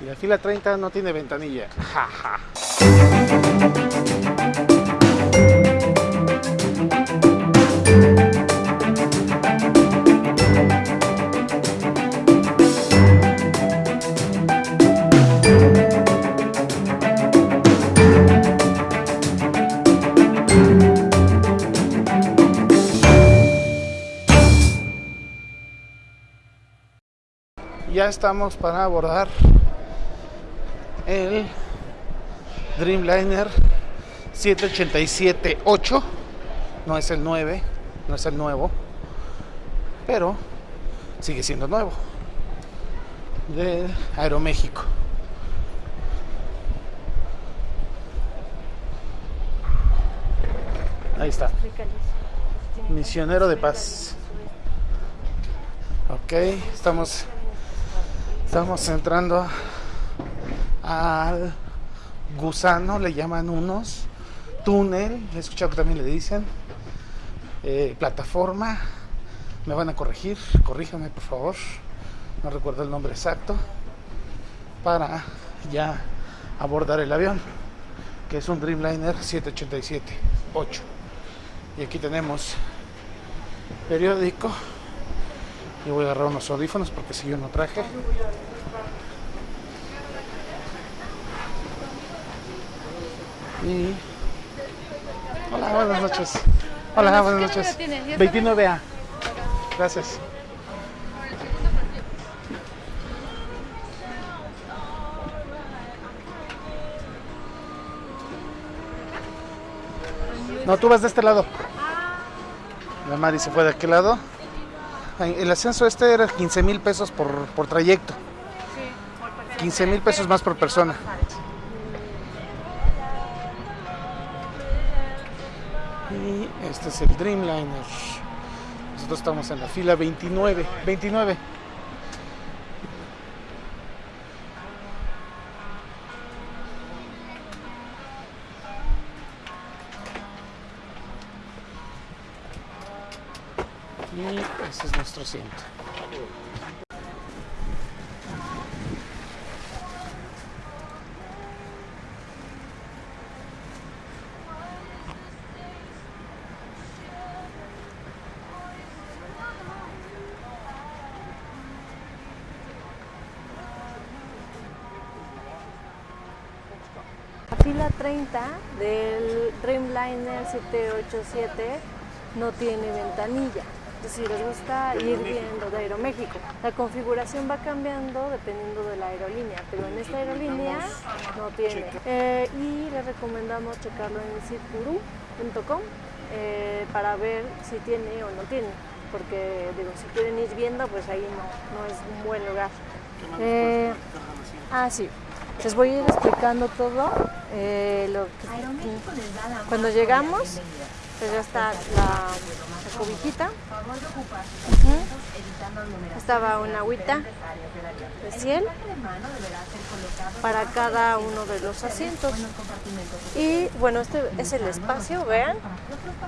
Y la fila 30 no tiene ventanilla. Ja, ja. Ya estamos para abordar el Dreamliner 787-8. No es el 9, no es el nuevo, pero sigue siendo nuevo. De Aeroméxico. Ahí está. Misionero de paz. Ok, estamos estamos entrando al gusano, le llaman unos, túnel, he escuchado que también le dicen, eh, plataforma, me van a corregir, corríjame por favor, no recuerdo el nombre exacto, para ya abordar el avión, que es un Dreamliner 787-8. Y aquí tenemos periódico, y voy a agarrar unos audífonos porque si yo no traje. Y... Hola, buenas noches. Hola, buenas noches. 29A. Gracias. No, tú vas de este lado. La Mari se fue de aquel lado. El ascenso este era 15 mil pesos por, por trayecto. 15 mil pesos más por persona. Este es el Dreamliner. Nosotros estamos en la fila 29. 29. Y ese es nuestro asiento. Fila 30 del Dreamliner 787 no tiene ventanilla. Es decir, les gusta ir viendo de Aeroméxico. La configuración va cambiando dependiendo de la aerolínea, pero en esta aerolínea no tiene. Eh, y les recomendamos checarlo en sitguru.com eh, para ver si tiene o no tiene. Porque digo, si quieren ir viendo, pues ahí no, no es un buen lugar. Eh, ah, sí. Les voy a ir explicando todo. eh, cuando llegamos, pues ya está la, la cobijita. Ujú. Estaba una agüita de 100 para cada uno de los asientos. Y bueno, este es el espacio, vean.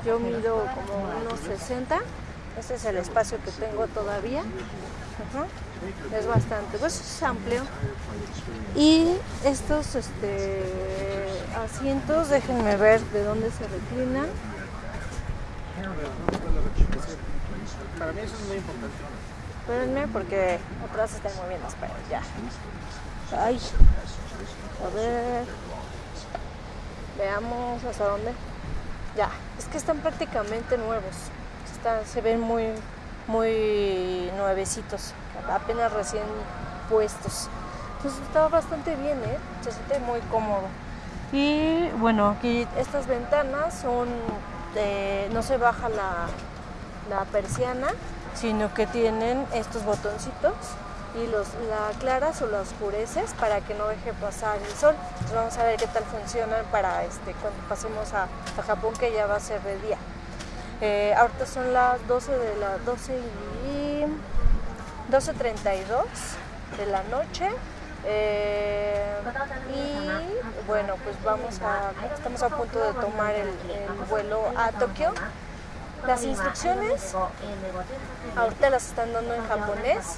Yo mido como unos 60. Este es el espacio que tengo todavía. Es bastante, pues es amplio. Y estos este, asientos, déjenme ver de dónde se reclinan. Para mí eso es muy importante. Espérenme porque atrás se están moviendo, esperen, ya. Ay, a ver. Veamos hasta dónde. Ya, es que están prácticamente nuevos. Están- se ven muy, muy nuevecitos, apenas recién puestos. Entonces está bastante bien, ¿eh? Se siente muy cómodo. Y bueno, aquí estas ventanas son, de- no se baja la, la persiana, sino que tienen estos botoncitos y los la aclaras o la oscureces para que no deje pasar el sol. Entonces vamos a ver qué tal funcionan para este cuando pasemos a, Japón que ya va a ser de día. Eh, ahorita son las 12 de la 12 y 12.32 de la noche. Eh, y bueno, pues vamos a, estamos a punto de tomar el, el vuelo a Tokio Las instrucciones ahorita las están dando en japonés,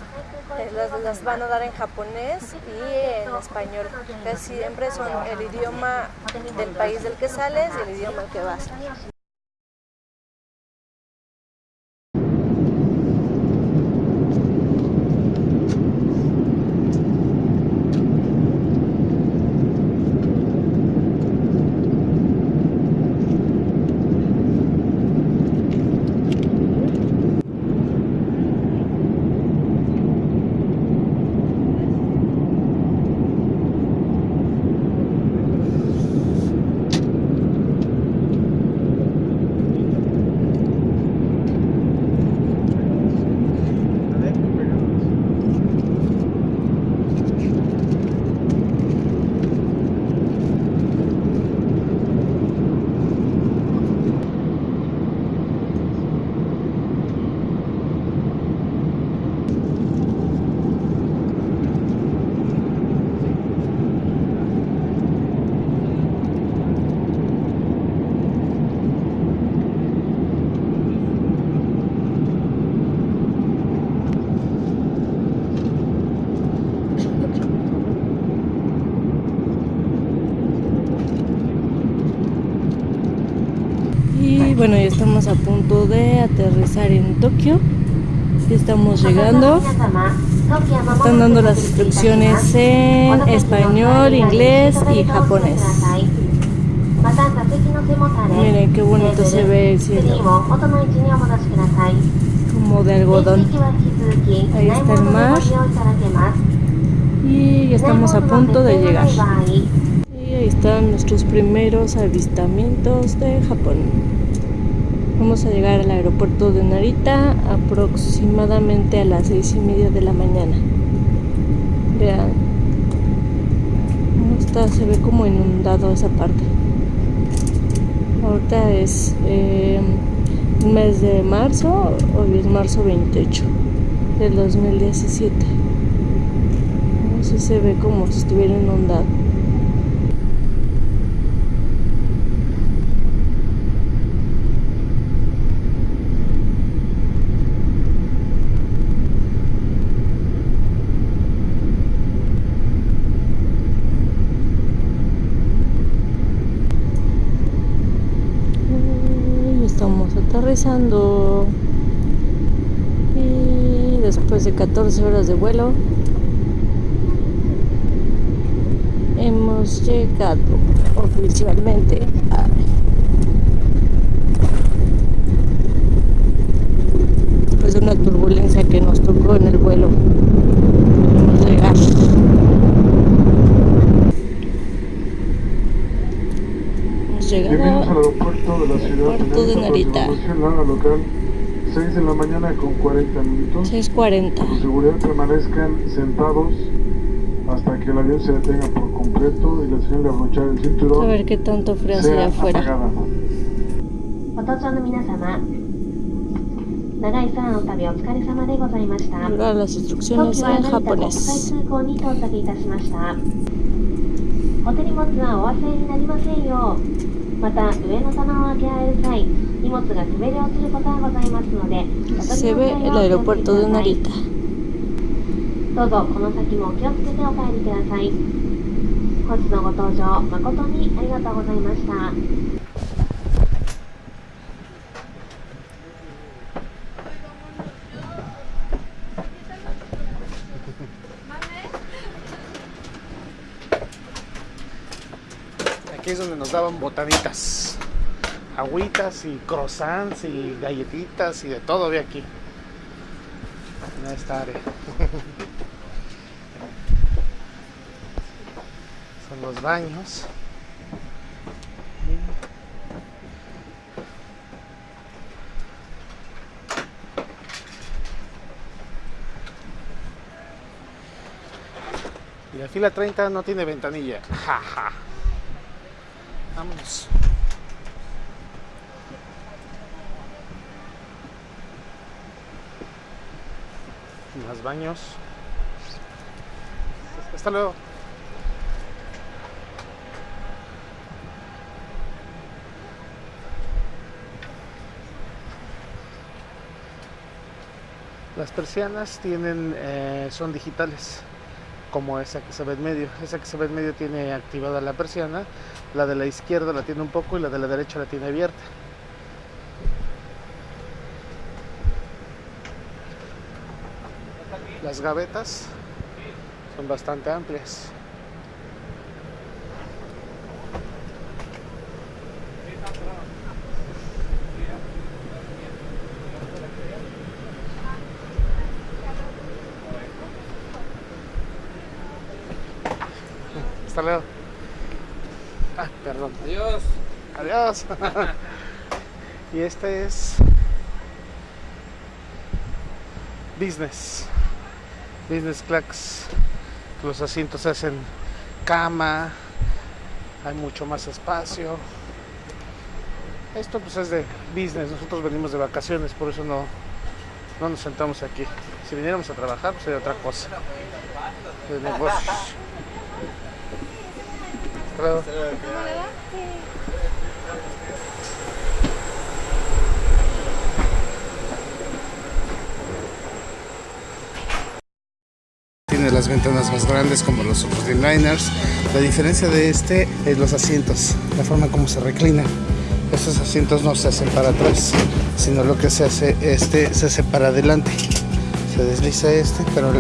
eh, las, las van a dar en japonés y en español. Casi siempre son el idioma del país del que sales y el idioma al que vas. Y bueno, ya estamos a punto de aterrizar en Tokio. Ya estamos llegando. Están dando las instrucciones en español, inglés y japonés. Miren qué bonito se ve el cielo. Como de algodón. Ahí está el mar. Y ya estamos a punto de llegar. Y ahí están nuestros primeros avistamientos de Japón. Vamos a llegar al aeropuerto de Narita aproximadamente a las seis y media de la mañana. Vean. cómo está, se ve como inundado esa parte. Ahorita es eh, mes de marzo, hoy es marzo 28 del 2017. Así se ve como si estuviera inundado. Aterrizando y después de 14 horas de vuelo hemos llegado oficialmente a de una turbulencia que nos tocó en el vuelo hemos llegado hemos llegado Bienvenidos al aeropuerto de la ciudad Aeropuerto de Tenemos Narita. programación la hora local 6 de la mañana con 40 minutos. 6.40 Por seguridad permanezcan sentados hasta que el avión se detenga por completo y la señal de abrochar el a cinturón ver qué tanto frío hace sea allá afuera apagada. ご搭乗の皆様長い空の旅お疲れ様でございました Ahora las 東 instrucciones 京は en 成田国際 japonés 空港に到着いたしましたお手荷物はお忘れになりませんよう また上の棚を開けられる際荷物が滑り落ちることがございますので se の ve 際 el aeropuerto どうぞこの先もお気をつけてお帰りください。本日のご搭乗誠にありがとうございました Aquí es donde nos daban botanitas, agüitas y croissants y galletitas y de todo había aquí. En esta área. Son los baños. Y la fila 30 no tiene ventanilla. Ja, ja vámonos. Más baños. Hasta luego. Las persianas tienen, eh, son digitales como esa que se ve en medio. Esa que se ve en medio tiene activada la persiana, la de la izquierda la tiene un poco y la de la derecha la tiene abierta. Las gavetas son bastante amplias. Hasta luego. Ah, perdón. Adiós. Adiós. y este es business. Business class. Los asientos hacen cama. Hay mucho más espacio. Esto pues es de business. Nosotros venimos de vacaciones, por eso no, no nos sentamos aquí. Si viniéramos a trabajar, pues sería otra cosa. De negocios. Tiene las ventanas más grandes como los otros Dreamliners. La diferencia de este es los asientos, la forma como se reclina. Estos asientos no se hacen para atrás, sino lo que se hace este se hace para adelante. Se desliza este, pero